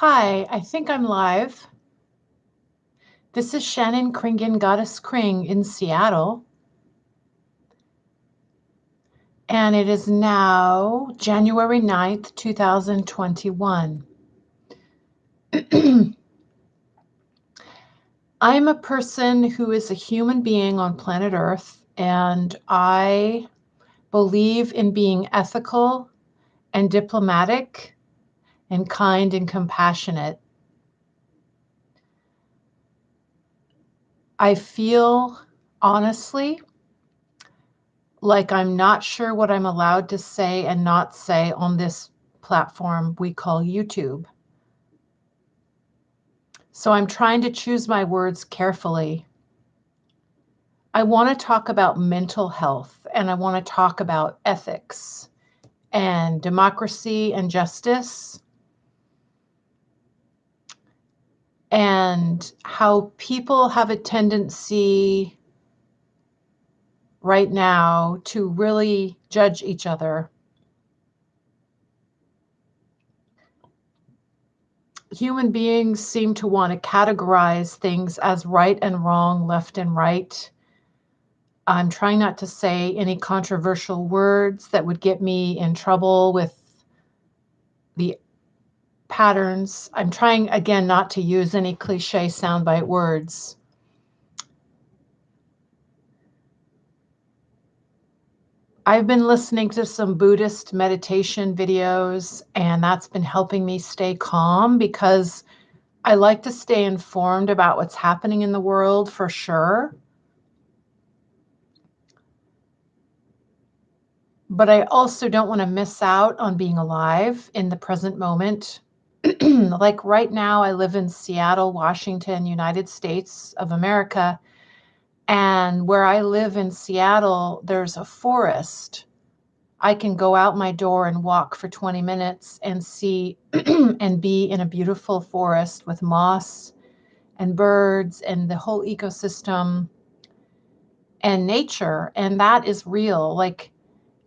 Hi, I think I'm live. This is Shannon Kringen, Goddess Kring in Seattle. And it is now January 9th, 2021. I'm a person who is a human being on planet Earth, and I believe in being ethical and diplomatic and kind and compassionate. I feel honestly like I'm not sure what I'm allowed to say and not say on this platform we call YouTube. So I'm trying to choose my words carefully. I want to talk about mental health and I want to talk about ethics and democracy and justice and how people have a tendency right now to really judge each other. Human beings seem to want to categorize things as right and wrong, left and right. I'm trying not to say any controversial words that would get me in trouble with the patterns. I'm trying again not to use any cliche soundbite words. I've been listening to some Buddhist meditation videos, and that's been helping me stay calm because I like to stay informed about what's happening in the world for sure. But I also don't want to miss out on being alive in the present moment like right now, I live in Seattle, Washington, United States of America. And where I live in Seattle, there's a forest. I can go out my door and walk for 20 minutes and see and be in a beautiful forest with moss and birds and the whole ecosystem and nature. And that is real. Like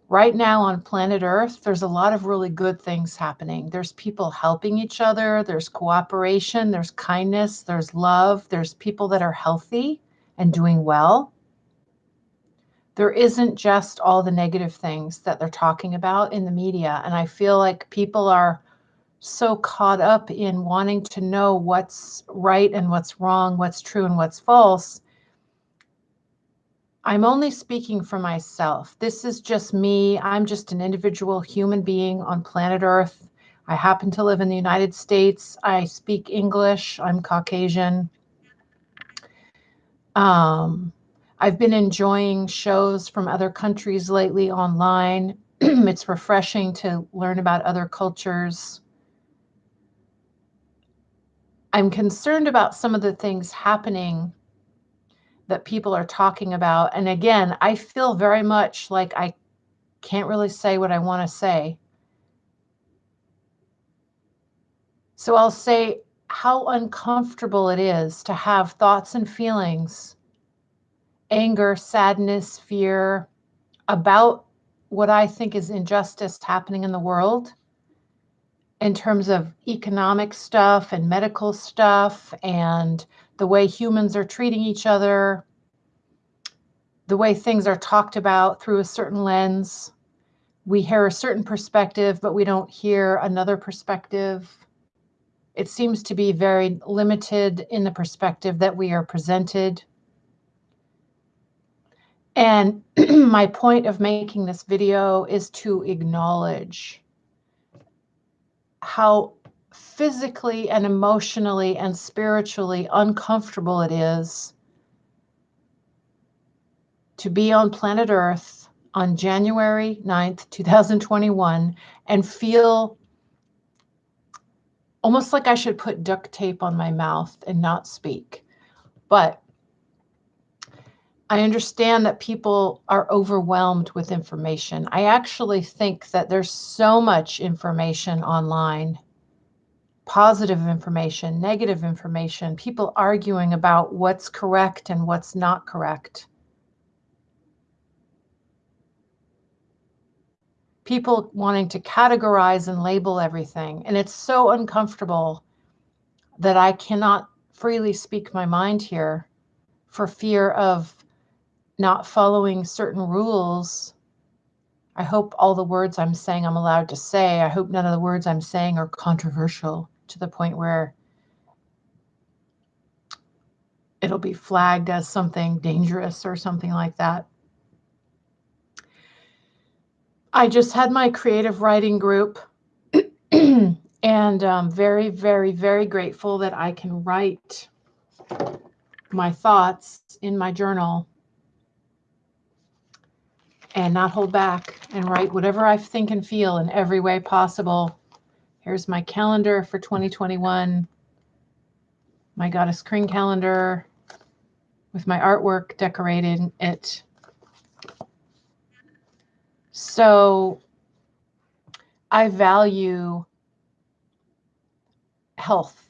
right now on planet Earth, there's a lot of really good things happening. There's people helping each other, there's cooperation, there's kindness, there's love, there's people that are healthy and doing well. There isn't just all the negative things that they're talking about in the media. And I feel like people are so caught up in wanting to know what's right and what's wrong, what's true and what's false, I'm only speaking for myself. This is just me. I'm just an individual human being on planet Earth. I happen to live in the United States. I speak English. I'm Caucasian. Um, I've been enjoying shows from other countries lately online. it's refreshing to learn about other cultures. I'm concerned about some of the things happening that people are talking about. And again, I feel very much like I can't really say what I want to say. So I'll say how uncomfortable it is to have thoughts and feelings, anger, sadness, fear about what I think is injustice happening in the world in terms of economic stuff and medical stuff and the way humans are treating each other, the way things are talked about through a certain lens. We hear a certain perspective, but we don't hear another perspective. It seems to be very limited in the perspective that we are presented. And my point of making this video is to acknowledge how physically and emotionally and spiritually uncomfortable it is to be on planet Earth on January 9th, 2021, and feel almost like I should put duct tape on my mouth and not speak. But I understand that people are overwhelmed with information. I actually think that there's so much information online positive information, negative information, people arguing about what's correct and what's not correct. People wanting to categorize and label everything. And it's so uncomfortable that I cannot freely speak my mind here for fear of not following certain rules. I hope all the words I'm saying I'm allowed to say. I hope none of the words I'm saying are controversial to the point where it'll be flagged as something dangerous or something like that. I just had my creative writing group and um, very, very, very grateful that I can write my thoughts in my journal and not hold back and write whatever I think and feel in every way possible. Here's my calendar for 2021, my Goddess Kring calendar with my artwork decorating it. So I value health,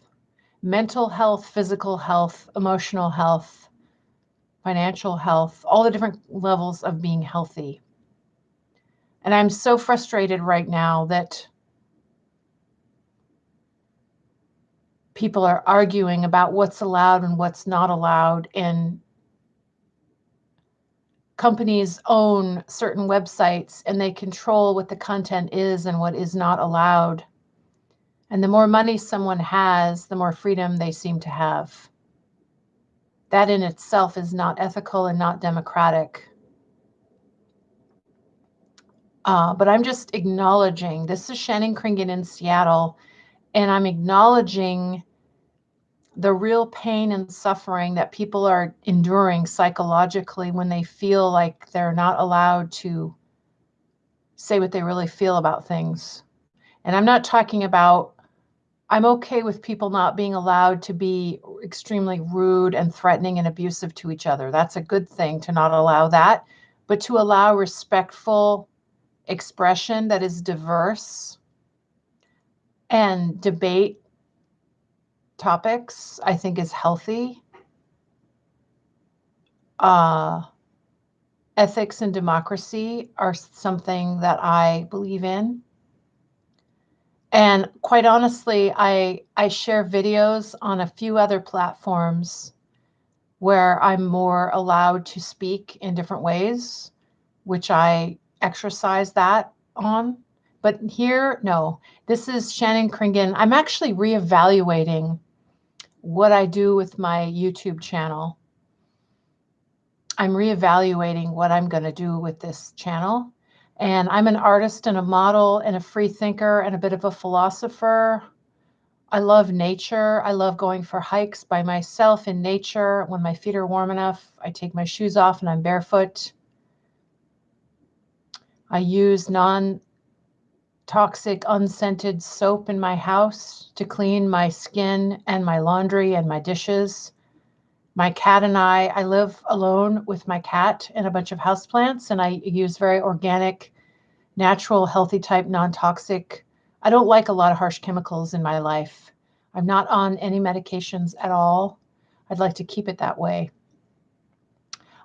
mental health, physical health, emotional health, financial health, all the different levels of being healthy. And I'm so frustrated right now that people are arguing about what's allowed and what's not allowed and companies own certain websites and they control what the content is and what is not allowed. And the more money someone has, the more freedom they seem to have. That in itself is not ethical and not democratic. Uh, but I'm just acknowledging this is Shannon Kringen in Seattle, and I'm acknowledging the real pain and suffering that people are enduring psychologically when they feel like they're not allowed to say what they really feel about things. And I'm not talking about, I'm okay with people not being allowed to be extremely rude and threatening and abusive to each other. That's a good thing to not allow that, but to allow respectful expression that is diverse and debate topics, I think is healthy. Uh, ethics and democracy are something that I believe in. And quite honestly, I, I share videos on a few other platforms where I'm more allowed to speak in different ways, which I exercise that on. But here, no, this is Shannon Kringen. I'm actually reevaluating what I do with my YouTube channel. I'm reevaluating what I'm going to do with this channel. And I'm an artist and a model and a free thinker and a bit of a philosopher. I love nature. I love going for hikes by myself in nature. When my feet are warm enough, I take my shoes off and I'm barefoot. I use non toxic unscented soap in my house to clean my skin and my laundry and my dishes. My cat and I, I live alone with my cat and a bunch of houseplants, and I use very organic, natural, healthy type, non toxic. I don't like a lot of harsh chemicals in my life. I'm not on any medications at all. I'd like to keep it that way.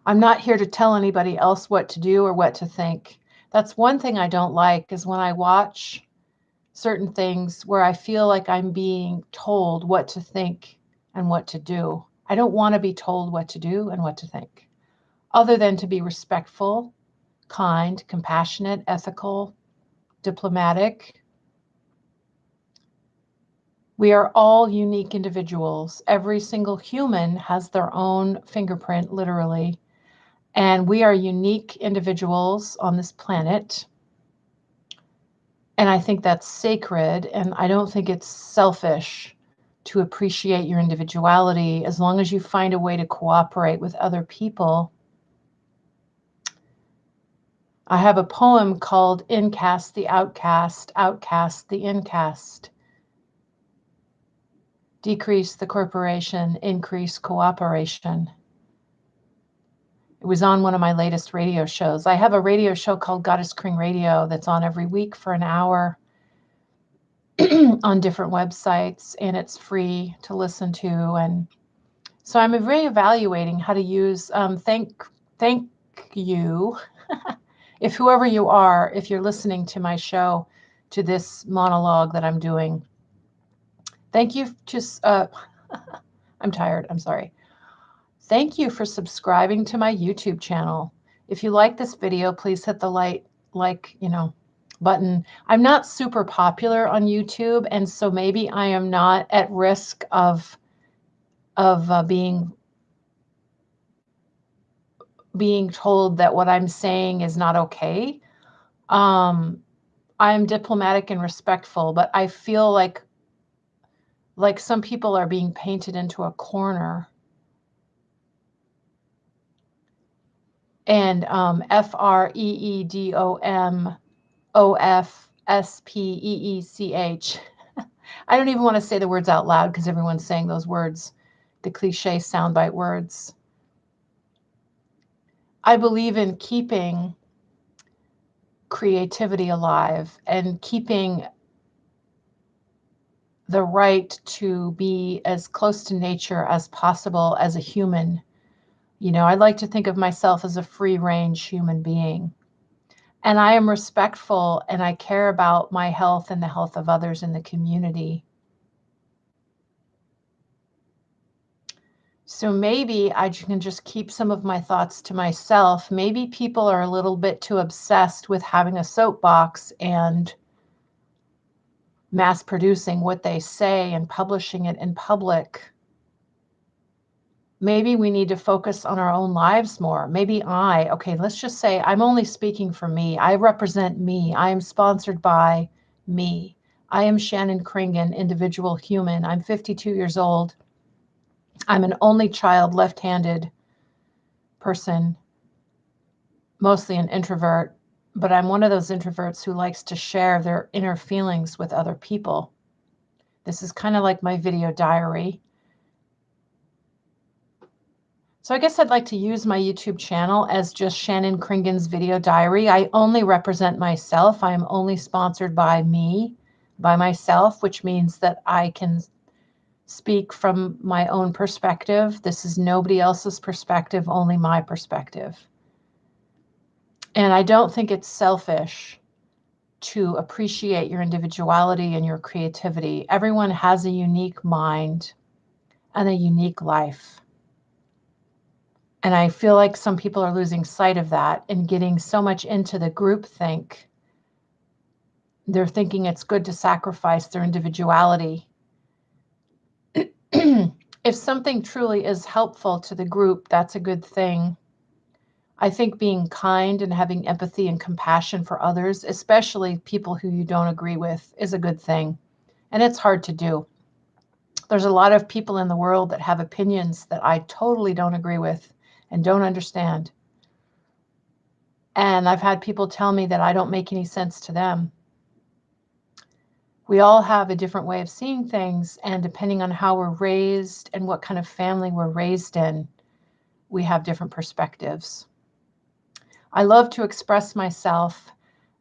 I'm not here to tell anybody else what to do or what to think that's one thing I don't like is when I watch certain things where I feel like I'm being told what to think and what to do. I don't want to be told what to do and what to think, other than to be respectful, kind, compassionate, ethical, diplomatic. We are all unique individuals. Every single human has their own fingerprint, literally, and we are unique individuals on this planet. And I think that's sacred. And I don't think it's selfish to appreciate your individuality as long as you find a way to cooperate with other people. I have a poem called Incast the Outcast, Outcast the Incast. Decrease the corporation, increase cooperation. It was on one of my latest radio shows. I have a radio show called Goddess Kring Radio that's on every week for an hour on different websites, and it's free to listen to. And so I'm reevaluating how to use. Um, thank, thank you, if whoever you are, if you're listening to my show, to this monologue that I'm doing. Thank you to, uh, I'm tired, I'm sorry. Thank you for subscribing to my YouTube channel. If you like this video, please hit the like, like, you know, button. I'm not super popular on YouTube, and so maybe I am not at risk of of uh, being being told that what I'm saying is not okay. Um, I'm diplomatic and respectful, but I feel like like some people are being painted into a corner. And um, F R E E D O M O F S P E E C H. I don't even want to say the words out loud because everyone's saying those words, the cliche soundbite words. I believe in keeping creativity alive and keeping the right to be as close to nature as possible as a human. You know, I like to think of myself as a free range human being. And I am respectful and I care about my health and the health of others in the community. So maybe I can just keep some of my thoughts to myself. Maybe people are a little bit too obsessed with having a soapbox and mass producing what they say and publishing it in public. Maybe we need to focus on our own lives more. Maybe I, okay, let's just say I'm only speaking for me. I represent me. I am sponsored by me. I am Shannon Kringen, individual human. I'm 52 years old. I'm an only child, left handed person, mostly an introvert but I'm one of those introverts who likes to share their inner feelings with other people. This is kind of like my video diary. So I guess I'd like to use my YouTube channel as just Shannon Kringen's video diary. I only represent myself. I am only sponsored by me, by myself, which means that I can speak from my own perspective. This is nobody else's perspective, only my perspective. And I don't think it's selfish to appreciate your individuality and your creativity. Everyone has a unique mind and a unique life. And I feel like some people are losing sight of that and getting so much into the group think. They're thinking it's good to sacrifice their individuality. if something truly is helpful to the group, that's a good thing. I think being kind and having empathy and compassion for others, especially people who you don't agree with, is a good thing. And it's hard to do. There's a lot of people in the world that have opinions that I totally don't agree with and don't understand. And I've had people tell me that I don't make any sense to them. We all have a different way of seeing things, and depending on how we're raised and what kind of family we're raised in, we have different perspectives. I love to express myself.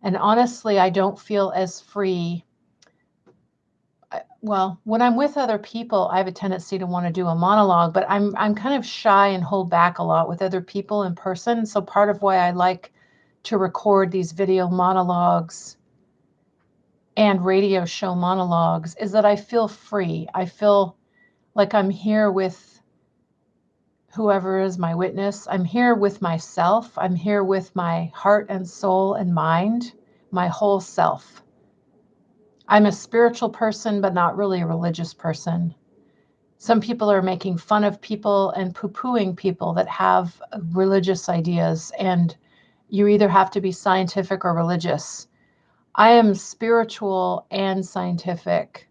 And honestly, I don't feel as free. Well, when I'm with other people, I have a tendency to want to do a monologue, but I'm I'm kind of shy and hold back a lot with other people in person. So part of why I like to record these video monologues and radio show monologues is that I feel free. I feel like I'm here with whoever is my witness. I'm here with myself. I'm here with my heart and soul and mind, my whole self. I'm a spiritual person, but not really a religious person. Some people are making fun of people and poo pooing people that have religious ideas, and you either have to be scientific or religious. I am spiritual and scientific,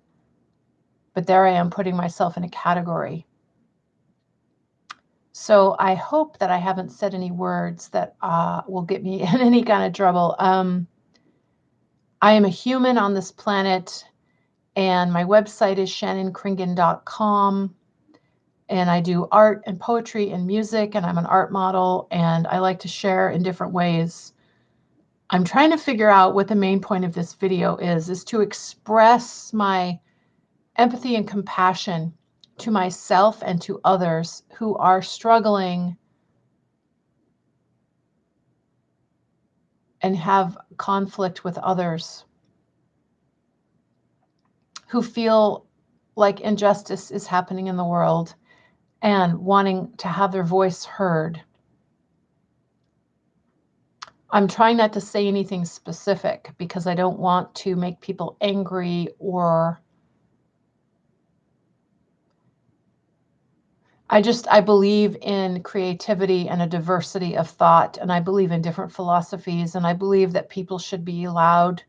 but there I am putting myself in a category. So I hope that I haven't said any words that uh, will get me in any kind of trouble. Um, I am a human on this planet, and my website is shannonkringen.com. And I do art and poetry and music, and I'm an art model, and I like to share in different ways. I'm trying to figure out what the main point of this video is, is to express my empathy and compassion to myself and to others who are struggling and have conflict with others, who feel like injustice is happening in the world and wanting to have their voice heard. I'm trying not to say anything specific because I don't want to make people angry or I just I believe in creativity and a diversity of thought and I believe in different philosophies and I believe that people should be allowed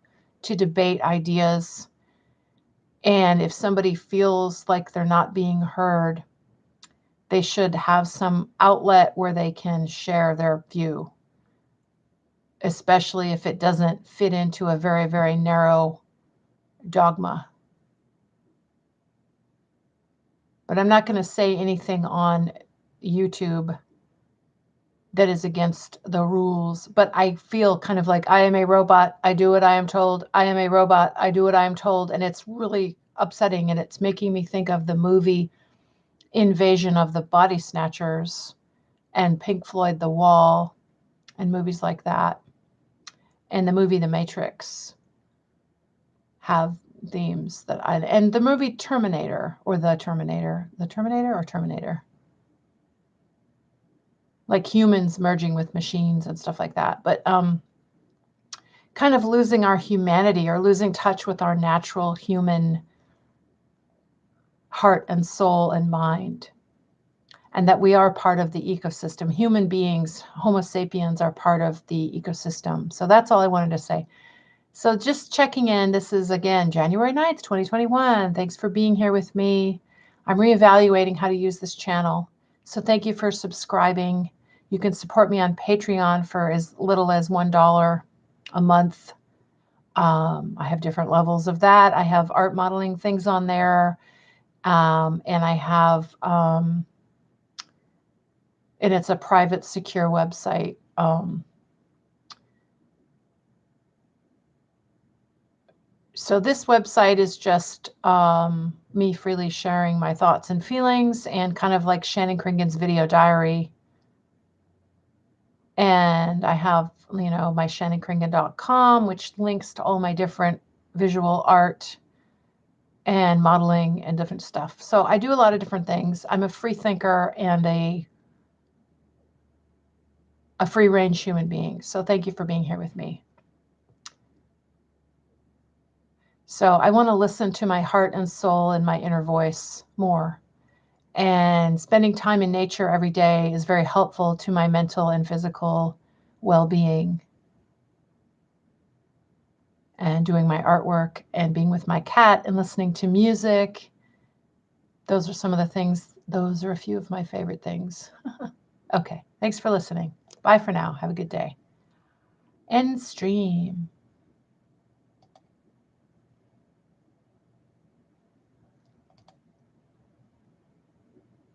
to debate ideas. And if somebody feels like they're not being heard they should have some outlet where they can share their view especially if it doesn't fit into a very very narrow dogma but I'm not going to say anything on YouTube that is against the rules. But I feel kind of like I am a robot. I do what I am told. I am a robot. I do what I am told. And it's really upsetting. And it's making me think of the movie Invasion of the Body Snatchers and Pink Floyd The Wall and movies like that. And the movie The Matrix have themes that I and the movie Terminator or the Terminator, the Terminator or Terminator, like humans merging with machines and stuff like that. But um, kind of losing our humanity or losing touch with our natural human heart and soul and mind. And that we are part of the ecosystem. Human beings, Homo sapiens, are part of the ecosystem. So that's all I wanted to say. So just checking in. This is again January 9th, 2021. Thanks for being here with me. I'm reevaluating how to use this channel. So thank you for subscribing. You can support me on Patreon for as little as $1 a month. Um, I have different levels of that. I have art modeling things on there. Um, and I have, um, and it's a private secure website. Um, so this website is just um, me freely sharing my thoughts and feelings and kind of like Shannon Kringen's video diary. And I have, you know, my shannonkringen.com, which links to all my different visual art and modeling and different stuff. So I do a lot of different things. I'm a free thinker and a a free range human being. So thank you for being here with me. So I want to listen to my heart and soul and my inner voice more. And spending time in nature every day is very helpful to my mental and physical well being. And doing my artwork and being with my cat and listening to music. Those are some of the things, those are a few of my favorite things. okay, thanks for listening. Bye for now. Have a good day. End stream.